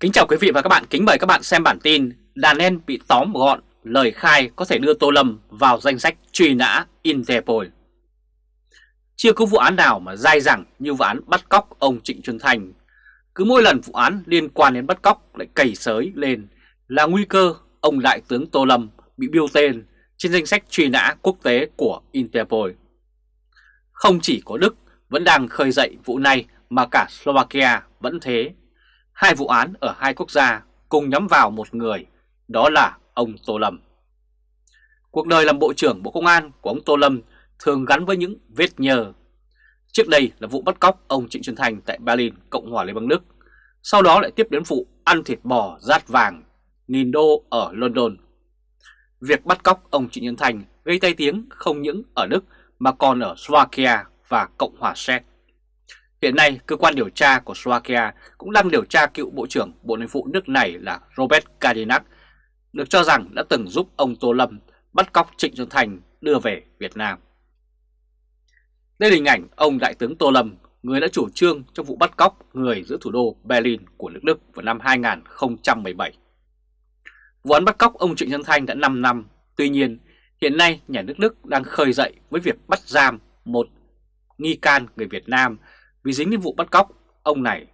Kính chào quý vị và các bạn, kính mời các bạn xem bản tin Đàn em bị tóm gọn, lời khai có thể đưa Tô Lâm vào danh sách truy nã Interpol. Chưa có vụ án nào mà dai dẳng như vụ án bắt cóc ông Trịnh Xuân Thành. Cứ mỗi lần vụ án liên quan đến bắt cóc lại cầy sới lên là nguy cơ ông Đại tướng Tô Lâm bị biêu tên trên danh sách truy nã quốc tế của Interpol. Không chỉ có Đức vẫn đang khơi dậy vụ này mà cả Slovakia vẫn thế. Hai vụ án ở hai quốc gia cùng nhắm vào một người, đó là ông Tô Lâm. Cuộc đời làm Bộ trưởng Bộ Công an của ông Tô Lâm thường gắn với những vết nhờ. Trước đây là vụ bắt cóc ông Trịnh Xuân Thành tại Berlin, Cộng hòa Liên bang Đức. Sau đó lại tiếp đến vụ ăn thịt bò rát vàng, nghìn đô ở London. Việc bắt cóc ông Trịnh Xuân Thành gây tay tiếng không những ở Đức mà còn ở Slovakia và Cộng hòa Séc. Hiện nay, cơ quan điều tra của Slovakia cũng đang điều tra cựu Bộ trưởng Bộ Nội vụ nước này là Robert Kadinak, được cho rằng đã từng giúp ông Tô Lâm bắt cóc Trịnh Xuân Thành đưa về Việt Nam. Đây là hình ảnh ông Đại tướng Tô Lâm, người đã chủ trương trong vụ bắt cóc người giữa thủ đô Berlin của nước Đức vào năm 2017. Vụ án bắt cóc ông Trịnh Xuân Thanh đã 5 năm, tuy nhiên hiện nay nhà nước Đức đang khơi dậy với việc bắt giam một nghi can người Việt Nam vì dính đến vụ bắt cóc, ông này.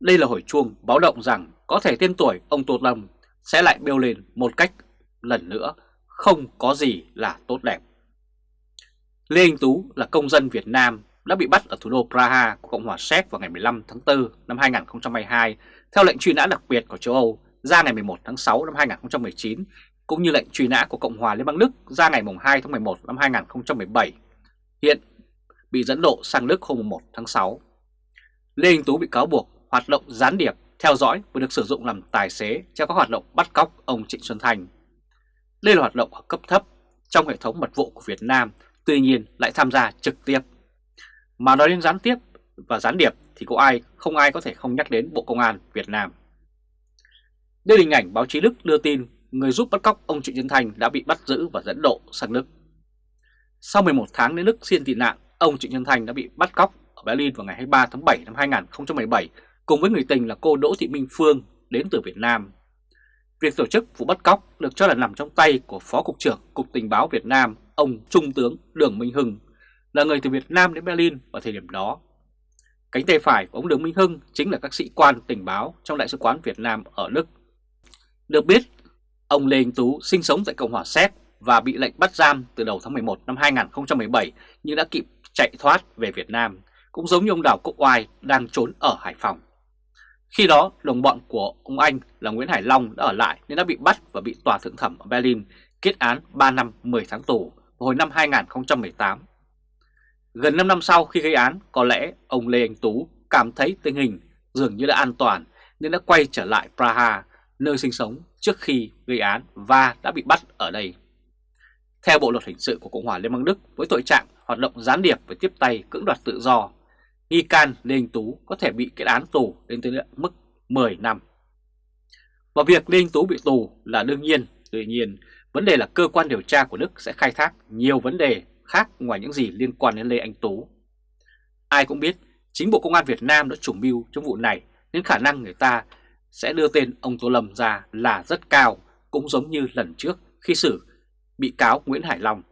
Đây là hồi chuông báo động rằng có thể tên tuổi ông Tô Lâm sẽ lại bêu lên một cách, lần nữa, không có gì là tốt đẹp. Lê Anh Tú là công dân Việt Nam đã bị bắt ở thủ đô Praha của Cộng hòa Séc vào ngày 15 tháng 4 năm 2022 theo lệnh truy nã đặc biệt của châu Âu ra ngày 11 tháng 6 năm 2019 cũng như lệnh truy nã của Cộng hòa Liên bang Đức ra ngày 2 tháng 11 năm 2017. Hiện bị dẫn độ sang Đức hôm 1 tháng 6. Lê Anh Tú bị cáo buộc hoạt động gián điệp, theo dõi và được sử dụng làm tài xế cho các hoạt động bắt cóc ông Trịnh Xuân Thành. Đây là hoạt động ở cấp thấp trong hệ thống mật vụ của Việt Nam, tuy nhiên lại tham gia trực tiếp. Mà nói đến gián tiếp và gián điệp thì có ai không ai có thể không nhắc đến Bộ Công an Việt Nam. Đây là hình ảnh báo chí Đức đưa tin người giúp bắt cóc ông Trịnh Xuân Thành đã bị bắt giữ và dẫn độ sang Đức. Sau 11 tháng đến Đức xin tị nạn, ông Trịnh Xuân Thành đã bị bắt cóc ở Berlin vào ngày 23 tháng 7 năm 2017 cùng với người tình là cô Đỗ Thị Minh Phương đến từ Việt Nam. Việc tổ chức vụ bắt cóc được cho là nằm trong tay của Phó Cục trưởng Cục Tình báo Việt Nam, ông Trung tướng Đường Minh Hưng, là người từ Việt Nam đến Berlin vào thời điểm đó. Cánh tay phải của ông Đường Minh Hưng chính là các sĩ quan tình báo trong Đại sứ quán Việt Nam ở Đức. Được biết, ông Lê Anh Tú sinh sống tại Cộng hòa Séc và bị lệnh bắt giam từ đầu tháng 11 năm 2017 nhưng đã kịp chạy thoát về Việt Nam, cũng giống như ông Đào Quốc Oai đang trốn ở Hải Phòng. Khi đó, đồng bọn của ông Anh là Nguyễn Hải Long đã ở lại nên đã bị bắt và bị tòa thượng thẩm ở Berlin kết án 3 năm 10 tháng tù vào hồi năm 2018. Gần 5 năm sau khi gây án, có lẽ ông Lê Anh Tú cảm thấy tình hình dường như đã an toàn nên đã quay trở lại Praha, nơi sinh sống trước khi gây án và đã bị bắt ở đây. Theo Bộ Luật Hình sự của Cộng hòa Liên bang Đức với tội trạng hoạt động gián điệp và tiếp tay cưỡng đoạt tự do, nghi can Lê Anh Tú có thể bị kết án tù đến tới mức 10 năm. Và việc Lê Anh Tú bị tù là đương nhiên, tuy nhiên vấn đề là cơ quan điều tra của Đức sẽ khai thác nhiều vấn đề khác ngoài những gì liên quan đến Lê Anh Tú. Ai cũng biết chính Bộ Công an Việt Nam đã chủ mưu trong vụ này nên khả năng người ta sẽ đưa tên ông Tô Lâm ra là rất cao, cũng giống như lần trước khi xử bị cáo Nguyễn Hải Long.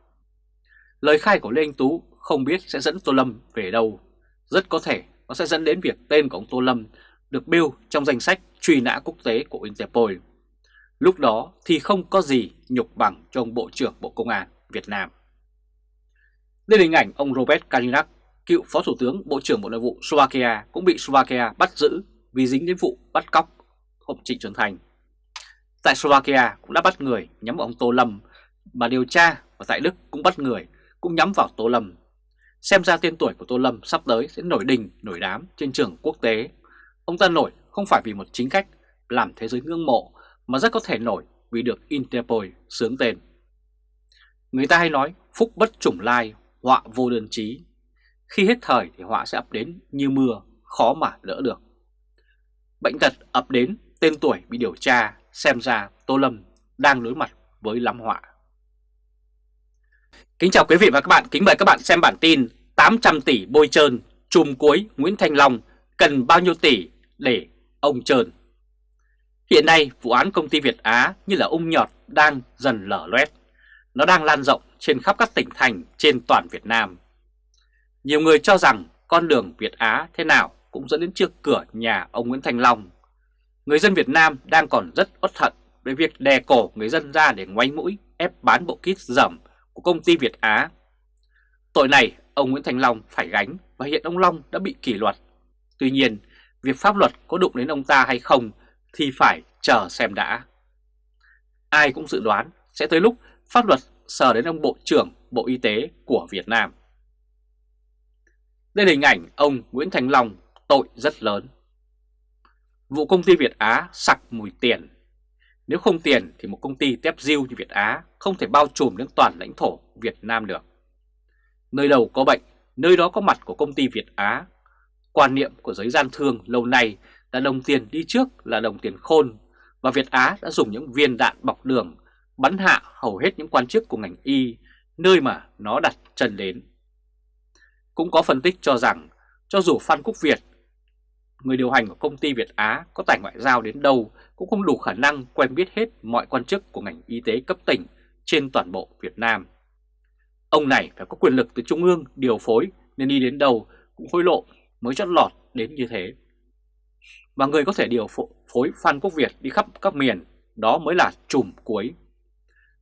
Lời khai của Lê Anh Tú không biết sẽ dẫn Tô Lâm về đâu. Rất có thể nó sẽ dẫn đến việc tên của ông Tô Lâm được bêu trong danh sách truy nã quốc tế của Interpol. Lúc đó thì không có gì nhục bằng cho ông Bộ trưởng Bộ Công an Việt Nam. Đây là hình ảnh ông Robert Kalinak, cựu Phó Thủ tướng Bộ trưởng Bộ Nội vụ Slovakia cũng bị Slovakia bắt giữ vì dính đến vụ bắt cóc ông Trịnh Xuân Thành. Tại Slovakia cũng đã bắt người nhắm vào ông Tô Lâm mà điều tra và tại Đức cũng bắt người, cũng nhắm vào Tô Lâm. Xem ra tên tuổi của Tô Lâm sắp tới sẽ nổi đình, nổi đám trên trường quốc tế. Ông ta nổi không phải vì một chính cách làm thế giới ngưỡng mộ, mà rất có thể nổi vì được Interpol sướng tên. Người ta hay nói phúc bất chủng lai, họa vô đơn chí. Khi hết thời thì họa sẽ ập đến như mưa, khó mà đỡ được. Bệnh tật ập đến, tên tuổi bị điều tra, xem ra Tô Lâm đang đối mặt với lắm họa. Kính chào quý vị và các bạn, kính mời các bạn xem bản tin 800 tỷ bôi trơn, chùm cuối Nguyễn Thanh Long cần bao nhiêu tỷ để ông trơn. Hiện nay vụ án công ty Việt Á như là ung nhọt đang dần lở loét. Nó đang lan rộng trên khắp các tỉnh thành trên toàn Việt Nam. Nhiều người cho rằng con đường Việt Á thế nào cũng dẫn đến trước cửa nhà ông Nguyễn thanh Long. Người dân Việt Nam đang còn rất uất hận về việc đè cổ người dân ra để ngoáy mũi ép bán bộ kit dầm của công ty Việt Á. Tội này ông Nguyễn Thành Long phải gánh và hiện ông Long đã bị kỷ luật. Tuy nhiên, việc pháp luật có đụng đến ông ta hay không thì phải chờ xem đã. Ai cũng dự đoán sẽ tới lúc pháp luật sờ đến ông Bộ trưởng Bộ Y tế của Việt Nam. Đây là hình ảnh ông Nguyễn Thành Long tội rất lớn. Vụ công ty Việt Á sặc mùi tiền. Nếu không tiền thì một công ty tép diêu như Việt Á không thể bao trùm đến toàn lãnh thổ Việt Nam được. Nơi đầu có bệnh, nơi đó có mặt của công ty Việt Á. Quan niệm của giới gian thương lâu nay là đồng tiền đi trước là đồng tiền khôn và Việt Á đã dùng những viên đạn bọc đường bắn hạ hầu hết những quan chức của ngành y nơi mà nó đặt chân đến. Cũng có phân tích cho rằng cho dù Phan Quốc Việt, người điều hành của công ty Việt Á có tài ngoại giao đến đâu cũng không đủ khả năng quen biết hết mọi quan chức của ngành y tế cấp tỉnh trên toàn bộ Việt Nam. Ông này phải có quyền lực từ Trung ương điều phối nên đi đến đâu cũng hối lộ mới chót lọt đến như thế. Và người có thể điều phối Phan Quốc Việt đi khắp các miền đó mới là trùm cuối.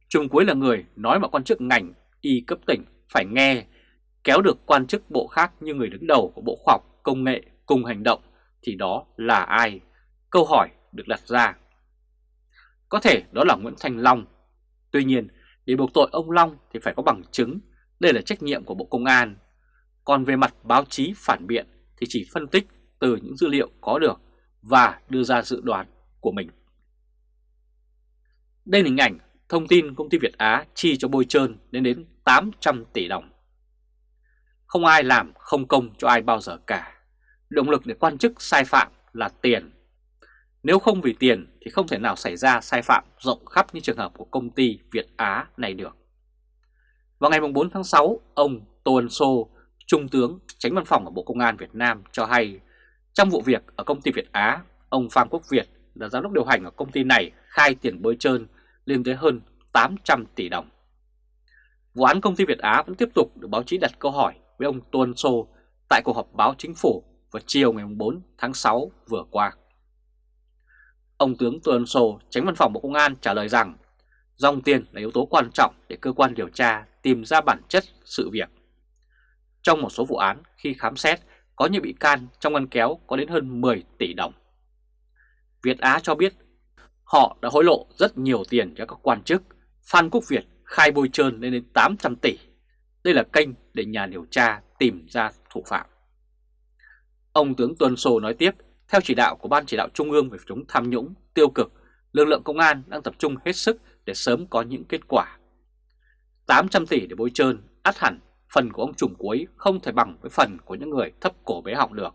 Trùm cuối là người nói mà quan chức ngành y cấp tỉnh phải nghe, kéo được quan chức bộ khác như người đứng đầu của Bộ Khoa học Công nghệ cùng hành động thì đó là ai? Câu hỏi được đặt ra. Có thể đó là Nguyễn Thành Long. Tuy nhiên, để buộc tội ông Long thì phải có bằng chứng, đây là trách nhiệm của Bộ Công an. Còn về mặt báo chí phản biện thì chỉ phân tích từ những dữ liệu có được và đưa ra dự đoán của mình. Đây là hình ảnh thông tin công ty Việt Á chi cho bôi trơn lên đến 800 tỷ đồng. Không ai làm không công cho ai bao giờ cả. Động lực để quan chức sai phạm là tiền. Nếu không vì tiền thì không thể nào xảy ra sai phạm rộng khắp như trường hợp của công ty Việt Á này được. Vào ngày 4 tháng 6, ông Tô Ân Sô, Trung tướng tránh văn phòng ở Bộ Công an Việt Nam cho hay trong vụ việc ở công ty Việt Á, ông Phan Quốc Việt là giám đốc điều hành ở công ty này khai tiền bơi trơn lên tới hơn 800 tỷ đồng. Vụ án công ty Việt Á vẫn tiếp tục được báo chí đặt câu hỏi với ông Tuân Sô tại cuộc họp báo chính phủ vào chiều ngày 4 tháng 6 vừa qua. Ông tướng Tuân Sô, tránh văn phòng Bộ Công an trả lời rằng dòng tiền là yếu tố quan trọng để cơ quan điều tra tìm ra bản chất sự việc. Trong một số vụ án khi khám xét có những bị can trong ngăn kéo có đến hơn 10 tỷ đồng. Việt Á cho biết họ đã hối lộ rất nhiều tiền cho các quan chức. Phan Quốc Việt khai bôi trơn lên đến 800 tỷ. Đây là kênh để nhà điều tra tìm ra thủ phạm. Ông tướng Tuân Sô nói tiếp, theo chỉ đạo của Ban chỉ đạo Trung ương về chống tham nhũng, tiêu cực, lực lượng công an đang tập trung hết sức để sớm có những kết quả. 800 tỷ để bôi trơn, át hẳn phần của ông trùm cuối không thể bằng với phần của những người thấp cổ bé họng được,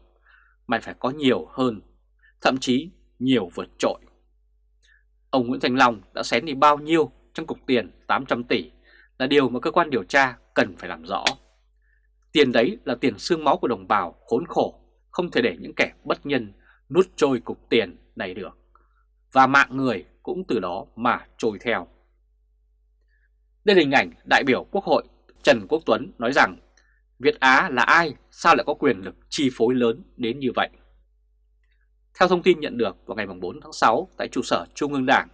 mày phải có nhiều hơn, thậm chí nhiều vượt trội. Ông Nguyễn Thành Long đã xén đi bao nhiêu trong cục tiền 800 tỷ là điều mà cơ quan điều tra cần phải làm rõ. Tiền đấy là tiền xương máu của đồng bào khốn khổ, không thể để những kẻ bất nhân nuốt trôi cục tiền này được. Và mạng người cũng từ đó mà trôi theo. Đây là hình ảnh đại biểu Quốc hội Trần Quốc Tuấn nói rằng Việt Á là ai sao lại có quyền lực chi phối lớn đến như vậy? Theo thông tin nhận được vào ngày 4 tháng 6 tại trụ sở Trung ương Đảng,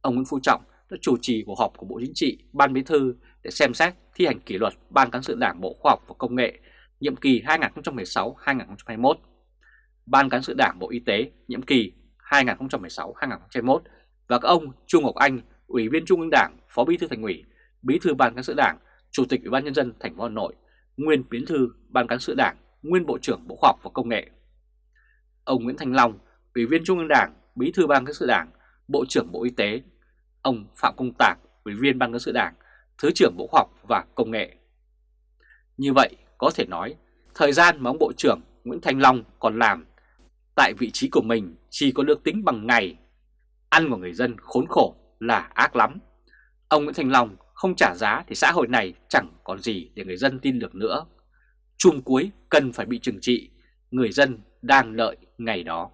ông Nguyễn Phú Trọng đã chủ trì cuộc họp của Bộ Chính trị, Ban Bí thư để xem xét thi hành kỷ luật Ban Cán sự Đảng Bộ Khoa học và Công nghệ nhiệm kỳ 2016-2021, Ban Cán sự Đảng Bộ Y tế nhiệm kỳ 2016-2021 và các ông Trung Ngọc Anh, Ủy viên Trung ương Đảng, Phó Bí thư Thành ủy, Bí thư Ban Cán sự Đảng, Chủ tịch Ủy ban nhân dân thành phố Hà Nội, nguyên Bí thư Ban Cán sự Đảng, nguyên Bộ trưởng Bộ Khoa học và Công nghệ. Ông Nguyễn Thành Long, Ủy viên Trung ương Đảng, Bí thư Ban Cán sự Đảng, Bộ trưởng Bộ Y tế. Ông Phạm Công Tạc, Ủy viên Ban Cán sự Đảng, Thứ trưởng Bộ Khoa học và Công nghệ. Như vậy, có thể nói, thời gian mà ông Bộ trưởng Nguyễn Thành Long còn làm tại vị trí của mình chỉ có được tính bằng ngày. Ăn của người dân khốn khổ là ác lắm. Ông Nguyễn Thành Long không trả giá thì xã hội này chẳng còn gì để người dân tin được nữa. Chung cuối cần phải bị trừng trị, người dân đang lợi ngày đó.